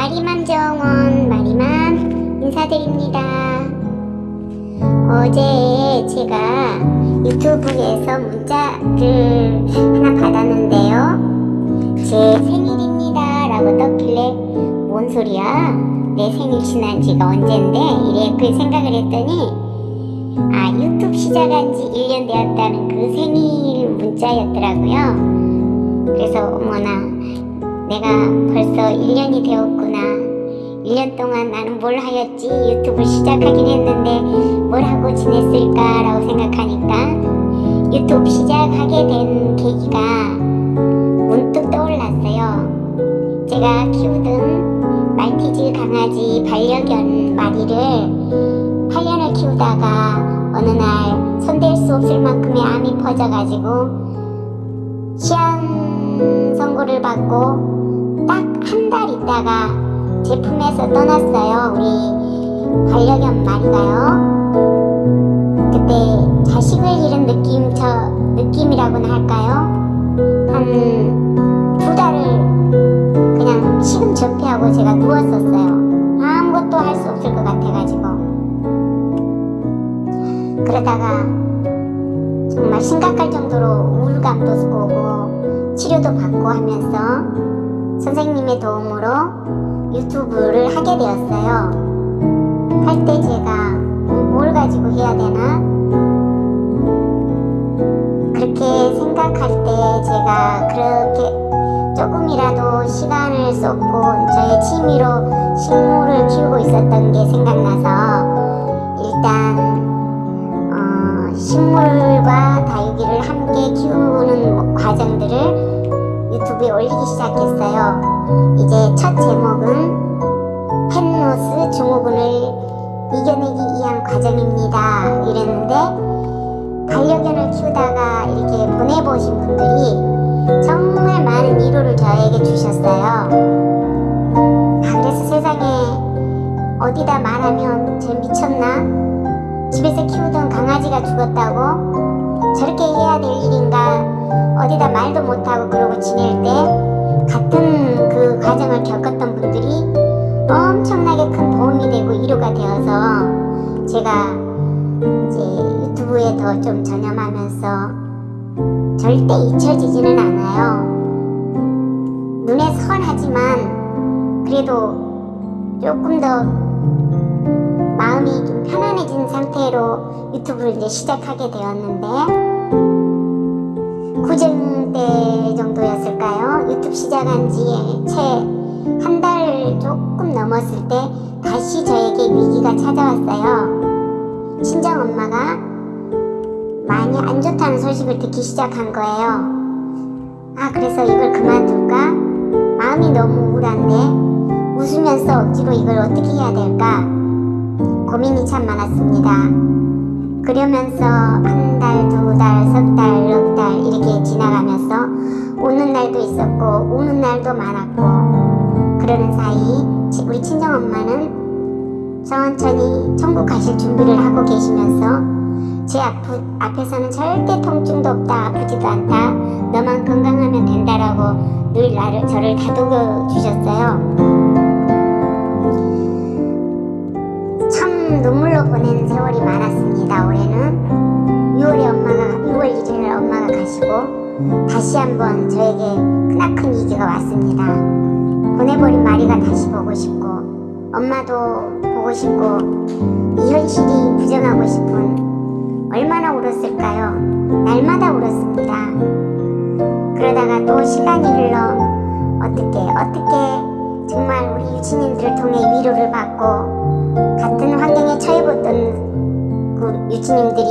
마리맘 정원 마리맘 인사드립니다. 어제 제가 유튜브에서 문자를 하나 받았는데요. 제 생일입니다 라고 떴길래 뭔 소리야? 내 생일 지난 지가 언젠데? 이래 그 생각을 했더니 아 유튜브 시작한 지 1년 되었다는 그 생일 문자였더라고요. 그래서 어머나 내가 벌써 1년이 되었구나. 1년 동안 나는 뭘 하였지? 유튜브 시작하긴 했는데 뭘 하고 지냈을까 라고 생각하니까 유튜브 시작하게 된 계기가 문득 떠올랐어요. 제가 키우던 말티즈 강아지 반려견 마리를 8년을 키우다가 어느 날 손댈 수 없을 만큼의 암이 퍼져가지고 시한 선고를 받고 딱 한 달 있다가 제 품에서 떠났어요. 우리 반려견 마리가요. 그때 자식을 잃은 느낌, 저 느낌이라고나 할까요? 한 두 달을 그냥 식은 접해하고 제가 누웠었어요. 아무것도 할 수 없을 것 같아가지고. 그러다가 정말 심각할 정도로 우울감도 오고 치료도 받고 하면서 선생님의 도움으로 유튜브를 하게 되었어요. 할 때 제가 뭘 가지고 해야 되나? 그렇게 생각할 때 제가 그렇게 조금이라도 시간을 쏟고 저의 취미로 식물을 키우고 있었던 게 생각나서 일단 어, 식물과 다육이를 함께 키우는 과정들을 유튜브에 올리기 시작했어요. 이제 첫 제목은 펜로스 증후군을 이겨내기 위한 과정입니다. 이랬는데 반려견을 키우다가 이렇게 보내보신 분들이 정말 많은 위로를 저에게 주셨어요. 아, 그래서 세상에 어디다 말하면 쟤 미쳤나? 집에서 키우던 강아지가 죽었다고? 저렇게 해야 될 일인가? 어디다 말도 못하고 그러고 지낼 때 같은 그 과정을 겪었던 분들이 엄청나게 큰 도움이 되고 위로가 되어서 제가 이제 유튜브에 더 좀 전념하면서 절대 잊혀지지는 않아요. 눈에 선하지만 그래도 조금 더 마음이 좀 편안해진 상태로 유튜브를 이제 시작하게 되었는데 구정 때 정도였을까요? 유튜브 시작한 지 채 한 달 조금 넘었을 때 다시 저에게 위기가 찾아왔어요. 친정 엄마가 많이 안 좋다는 소식을 듣기 시작한 거예요. 아 그래서 이걸 그만둘까? 마음이 너무 우울한데 웃으면서 억지로 이걸 어떻게 해야 될까? 고민이 참 많았습니다. 그러면서 한 달, 두 달, 석 달, 넉 달 이렇게 지나가면서 오는 날도 있었고 우는 날도 많았고 그러는 사이 우리 친정엄마는 천천히 천국 가실 준비를 하고 계시면서 제 앞, 앞에서는 절대 통증도 없다 아프지도 않다 너만 건강하면 된다라고 늘 나를 저를 다독여 주셨어요 참 눈물로 보낸 세월이 많았습니다 올해는 6월에 엄마가 6월 1일 엄마가 가시고 다시 한번 저에게 크나큰 위기가 왔습니다 보내버린 마리가 다시 보고 싶고 엄마도 보고 싶고 이 현실이 부정하고 싶은 얼마나 울었을까요? 날마다 울었습니다. 그러다가 또 시간이 흘러 어떻게 어떻게 정말 우리 유치님들을 통해 위로를 받고 유치님들이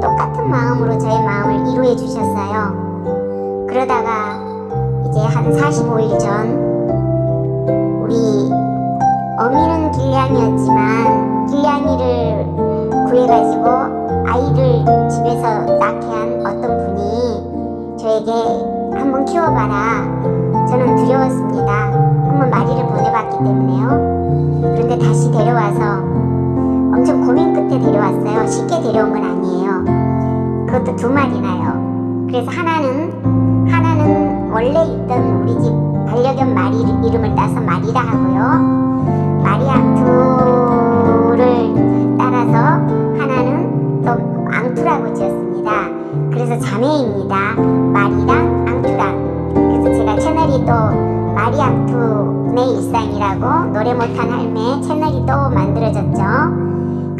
똑같은 마음으로 저의 마음을 위로해 주셨어요. 그러다가 이제 한 45일 전 우리 어미는 길냥이였지만 길냥이를 구해가지고 아이를 집에서 낳게 한 어떤 분이 저에게 한번 키워봐라 데려온 건 아니에요 그것도 두 마리나요 그래서 하나는 하나는 원래 있던 우리 집 반려견 마리 이름을 따서 마리라 하고요. 마리앙투를 따라서 하나는 또 앙투라고 지었습니다. 그래서 자매입니다. 마리랑 앙투랑. 그래서 제가 채널이 또 마리 앙투 내 일상이라고 노래 못한 할매 채널이 또 만들어졌죠.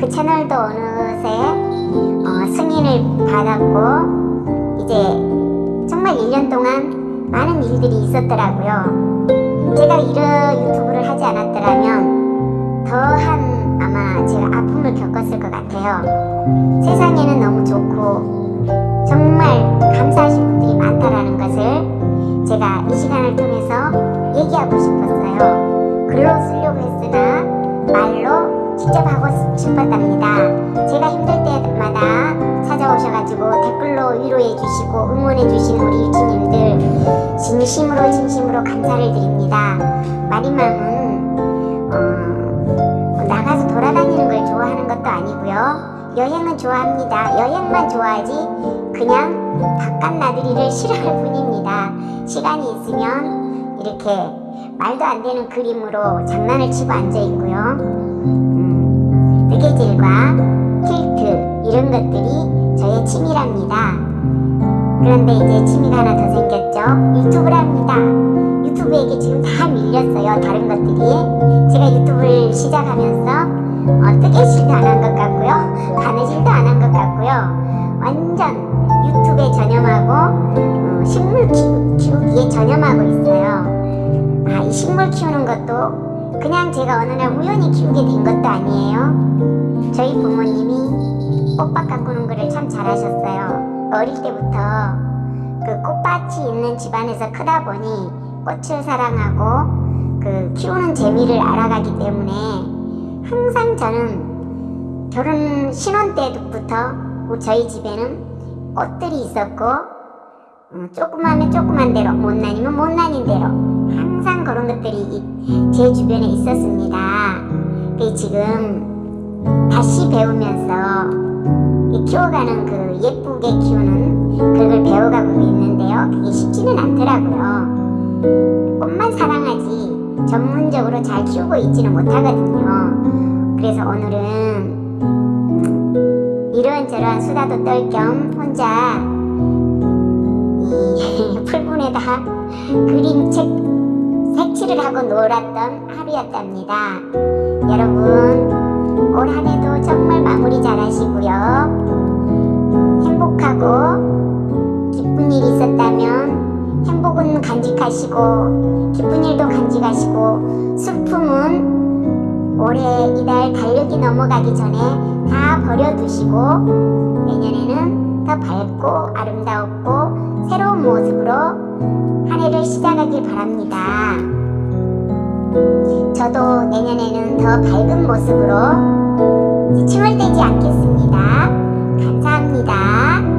그 채널도 어느새 어, 승인을 받았고 이제 정말 1년 동안 많은 일들이 있었더라고요. 제가 이런 유튜브를 하지 않았더라면 더한 아마 제가 아픔을 겪었을 것 같아요. 세상에는 너무 좋고 정말 감사하신 분들이 많다라는 것을 제가 이 시간을 통해서 얘기하고 싶었어요. 글로 쓰 싶었답니다. 제가 힘들 때마다 찾아오셔가지고 댓글로 위로해 주시고 응원해 주시는 우리 유치님들 진심으로 진심으로 감사를 드립니다. 마리맘은 어, 나가서 돌아다니는 걸 좋아하는 것도 아니고요. 여행은 좋아합니다. 여행만 좋아하지 그냥 바깥 나들이를 싫어할 뿐입니다. 시간이 있으면 이렇게 말도 안 되는 그림으로 장난을 치고 앉아 있고요. 그런데 이제 취미가 하나 더 생겼죠. 유튜브를 합니다. 유튜브에게 지금 다 밀렸어요. 다른 것들이. 제가 유튜브를 시작하면서 어, 뜨개질도 안 한 것 같고요. 바느질도 안 한 것 같고요. 완전 유튜브에 전념하고 어, 식물 키우, 키우기에 전념하고 있어요. 아, 이 식물 키우는 것도 그냥 제가 어느 날 우연히 키우게 된 것도 아니에요. 저희 부모님이 꽃밭 가꾸는 거를 참 잘하셨어요. 어릴 때부터 그 꽃밭이 있는 집안에서 크다 보니 꽃을 사랑하고 그 키우는 재미를 알아가기 때문에 항상 저는 결혼 신혼 때부터 저희 집에는 꽃들이 있었고 음, 조그마하면 조그만 대로 못난이면 못난인 대로 항상 그런 것들이 이- 제 주변에 있었습니다. 그 지금 다시 배우면서 이 키워가는 그 예쁘게 키우는 배워가고 있는데요. 그게 쉽지는 않더라고요. 꽃만 사랑하지 전문적으로 잘 키우고 있지는 못하거든요. 그래서 오늘은 이런저런 수다도 떨 겸 혼자 이 풀분에다 그림책 색칠을 하고 놀았던 하루였답니다. 여러분 올 한해도 정말 마무리 잘하시고요. 행복하고 있었다면 행복은 간직하시고 기쁜 일도 간직하시고 슬픔은 올해 이달 달력이 넘어가기 전에 다 버려두시고 내년에는 더 밝고 아름다웠고 새로운 모습으로 한 해를 시작하길 바랍니다. 저도 내년에는 더 밝은 모습으로 칭얼대지 않겠습니다. 감사합니다.